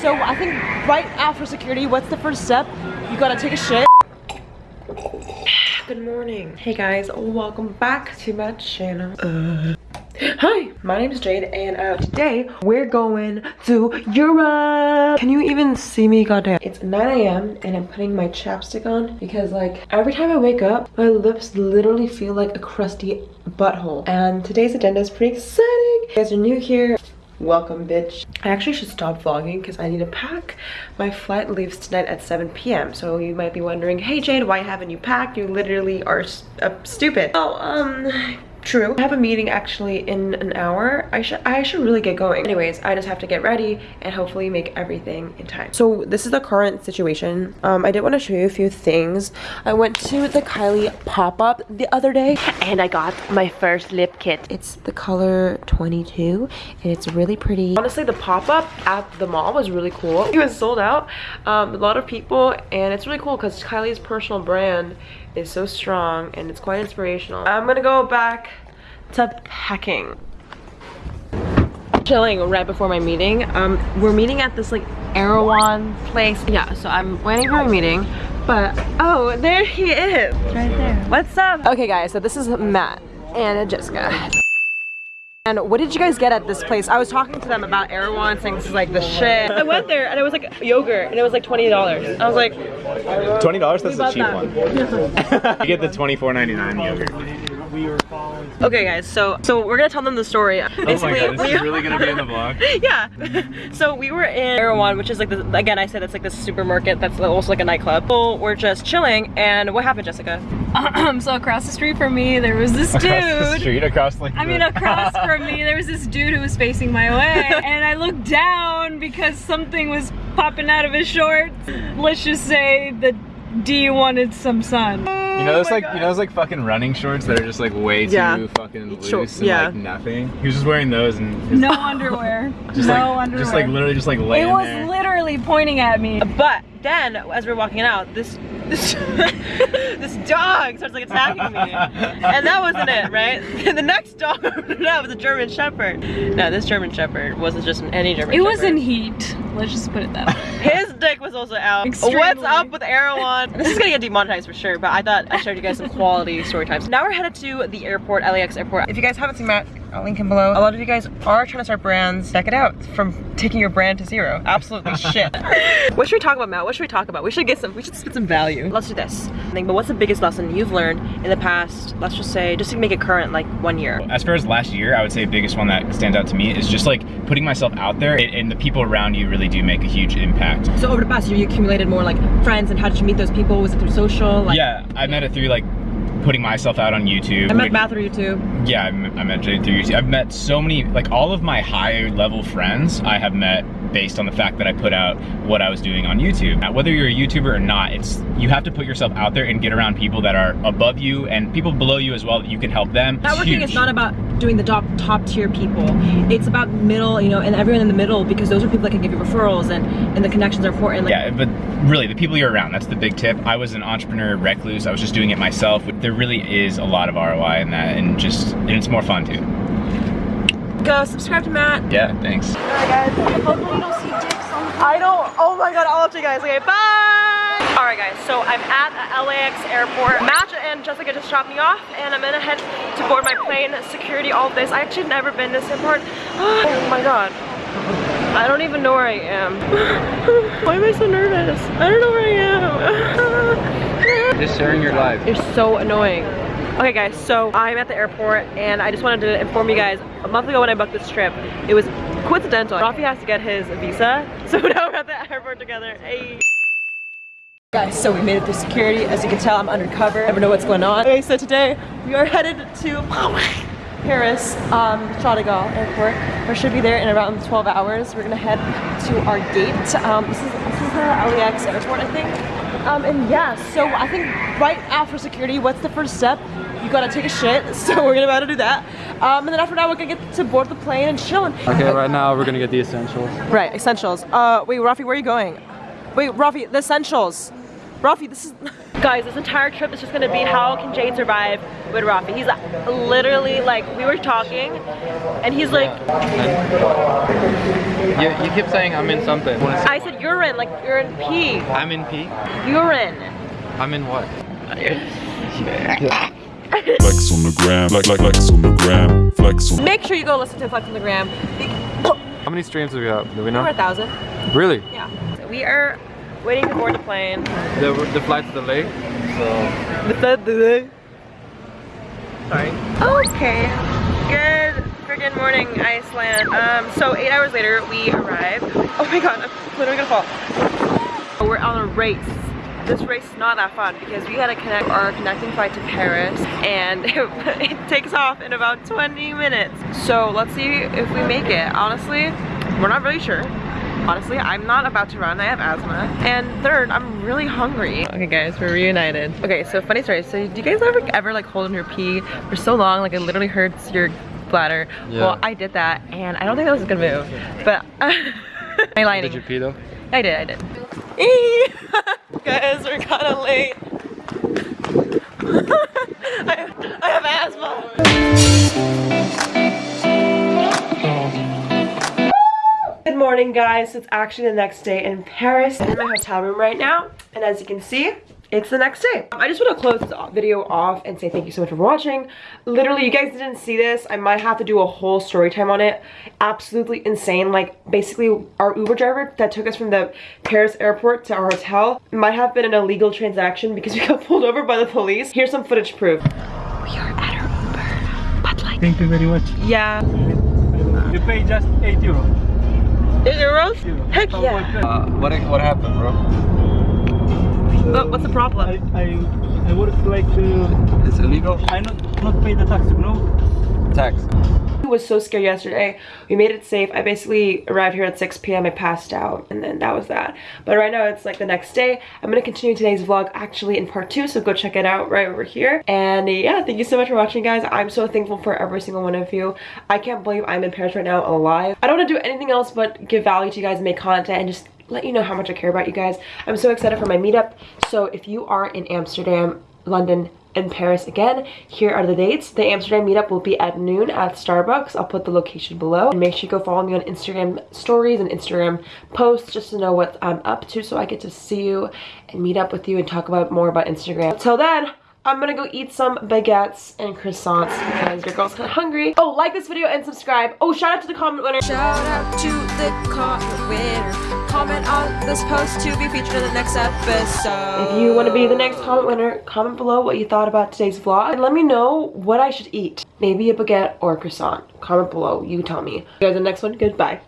so I think right after security, what's the first step? You gotta take a shit. Good morning. Hey guys, welcome back to my channel. Uh, hi, my name is Jade and uh, today we're going to Europe. Can you even see me? Goddamn. It's 9 a.m. and I'm putting my chapstick on because like every time I wake up, my lips literally feel like a crusty butthole. And today's agenda is pretty exciting. If you guys are new here, welcome bitch. I actually should stop vlogging because i need to pack. My flight leaves tonight at 7 p.m so you might be wondering hey jade why haven't you packed? You literally are uh, stupid. Oh um True. I have a meeting actually in an hour. I should I should really get going. Anyways, I just have to get ready and hopefully make everything in time. So this is the current situation. Um, I did want to show you a few things. I went to the Kylie pop-up the other day and I got my first lip kit. It's the color 22 and it's really pretty. Honestly, the pop-up at the mall was really cool. It was sold out. Um, a lot of people and it's really cool because Kylie's personal brand is so strong and it's quite inspirational. I'm gonna go back to packing. Chilling right before my meeting. Um, we're meeting at this like Erewhon place. Yeah, so I'm waiting for a meeting. But, oh, there he is. Right there. What's up? Okay guys, so this is Matt and Jessica. And what did you guys get at this place? I was talking to them about Erewhon saying this is like the shit. I went there and it was like yogurt and it was like $20. I was like... $20? That's a cheap that. one. you get the $24.99 yogurt we were following. Okay, guys. So so we're gonna tell them the story. Basically, oh my god, this we, is really gonna be in the vlog. yeah. so we were in Erewhon, which is like the, again I said it's like this supermarket that's also like a nightclub. So we're just chilling, and what happened, Jessica? Um, so across the street from me, there was this across dude. Across the street, across like. I mean, across from me, there was this dude who was facing my way, and I looked down because something was popping out of his shorts. Let's just say that D wanted some sun. You know those oh like God. you know those like fucking running shorts that are just like way yeah. too fucking loose and yeah. like nothing. He was just wearing those and no underwear. Just no like, underwear. Just like literally just like laying It was there. literally pointing at me. But then as we are walking out, this this this dog starts like attacking me, and that wasn't it, right? the next dog that was a German Shepherd. No, this German Shepherd wasn't just any German. It Shepherd. was in heat. Let's just put it that way. His dick was also out. Extremely. What's up with Erewhon? This is gonna get demonetized for sure, but I thought I showed you guys some quality story times. Now we're headed to the airport, LAX airport. If you guys haven't seen Matt, I'll link him below. A lot of you guys are trying to start brands. Check it out. From taking your brand to zero. Absolutely shit. what should we talk about, Matt? What should we talk about? We should get some, we should spit some value. Let's do this. But what's the biggest lesson you've learned in the past, let's just say, just to make it current, like one year? As far as last year, I would say the biggest one that stands out to me is just like putting myself out there and the people around you really do make a huge impact. So over the past year, you accumulated more like friends and how did you meet those people? Was it through social? Like, yeah, I met it through like putting myself out on YouTube. I met Matt through YouTube. Yeah, I met Jay through YouTube. I've met so many, like all of my higher level friends I have met based on the fact that I put out what I was doing on YouTube. Now, whether you're a YouTuber or not, it's you have to put yourself out there and get around people that are above you and people below you as well that you can help them. Networking is not about doing the top, top tier people. It's about middle, you know, and everyone in the middle because those are people that can give you referrals and, and the connections are important. Like, yeah, but really the people you're around, that's the big tip. I was an entrepreneur recluse. I was just doing it myself. There really is a lot of ROI in that and just, and it's more fun too. Go subscribe to Matt. Yeah, thanks. Alright guys, hopefully you don't see dicks on I don't, oh my god, I'll you guys. Okay, bye! Alright guys, so I'm at the LAX airport. Matt and Jessica just dropped me off and I'm gonna head to board my plane, security, all of this. I actually never been to this airport. Oh my god. I don't even know where I am. Why am I so nervous? I don't know where I am. just sharing your life. You're so annoying. Okay guys, so I'm at the airport and I just wanted to inform you guys, a month ago when I booked this trip, it was coincidental. Rafi has to get his visa, so now we're at the airport together. Hey. Guys, so we made it through security. As you can tell, I'm undercover. I never know what's going on. Okay, so today we are headed to Paris, um, Charles de Gaulle Airport. We should be there in around 12 hours. We're gonna head to our gate. Um, this is this is the LAX airport, I think. Um, and yeah, so I think right after security, what's the first step? You gotta take a shit, so we're gonna about to do that. Um, and then after that, we're gonna get to board the plane and chilling. Okay, right now we're gonna get the essentials. Right, essentials. Uh, wait, Rafi, where are you going? Wait, Rafi, the essentials. Rafi, this is... Guys, this entire trip is just gonna be how can Jade survive with Rafi. He's literally like, we were talking and he's like, You, you keep saying I'm in something. I said urine, like you're in pee. I'm in pee? Urine. I'm in what? Flex on the gram, flex, flex, flex on the gram, flex on Make sure you go listen to Flex on the Gram. How many streams do we have? Do we Over know? a thousand. Really? Yeah. So we are waiting to board the plane. The, the flight's delayed, so Sorry. Okay. Good friggin' morning, Iceland. Um, so eight hours later, we arrived. Oh my god, I'm literally gonna fall. We're on a race. This race is not that fun because we gotta connect our connecting flight to Paris and it, it takes off in about 20 minutes. So let's see if we make it. Honestly, we're not really sure. Honestly, I'm not about to run. I have asthma. And third, I'm really hungry. Okay, guys, we're reunited. Okay, so funny story. So, do you guys ever ever like hold in your pee for so long, like it literally hurts your bladder? Yeah. Well, I did that, and I don't think that was a good move. But I lied. did you pee though? I did. I did. Guys, we're kind of late. morning guys, it's actually the next day in Paris. I'm in my hotel room right now and as you can see, it's the next day. I just want to close this video off and say thank you so much for watching. Literally, you guys didn't see this. I might have to do a whole story time on it. Absolutely insane. Like basically our Uber driver that took us from the Paris airport to our hotel might have been an illegal transaction because we got pulled over by the police. Here's some footage proof. We are at our Uber, but like, Thank you very much. yeah. You pay just 8 euro. Eight euros? Heck yeah. Uh, what, what happened, bro? But what's the I, problem? I, I would like to, It's illegal? I not, not pay the tax, you know? Tax. Was so scared yesterday. We made it safe. I basically arrived here at 6 p.m. I passed out and then that was that. But right now it's like the next day. I'm gonna continue today's vlog actually in part two, so go check it out right over here. And yeah, thank you so much for watching guys. I'm so thankful for every single one of you. I can't believe I'm in Paris right now alive. I don't wanna do anything else but give value to you guys and make content and just let you know how much I care about you guys. I'm so excited for my meetup. So if you are in Amsterdam, London, and Paris again, here are the dates. The Amsterdam meetup will be at noon at Starbucks. I'll put the location below. And make sure you go follow me on Instagram stories and Instagram posts just to know what I'm up to so I get to see you and meet up with you and talk about more about Instagram. Till then, I'm gonna go eat some baguettes and croissants because your girl's kinda hungry. Oh, like this video and subscribe. Oh, shout out to the comment winner. Shout out to the comment winner. Comment on this post to be featured in the next episode. If you want to be the next comment winner, comment below what you thought about today's vlog and let me know what I should eat. Maybe a baguette or a croissant. Comment below. You tell me. You guys, the next one. Goodbye.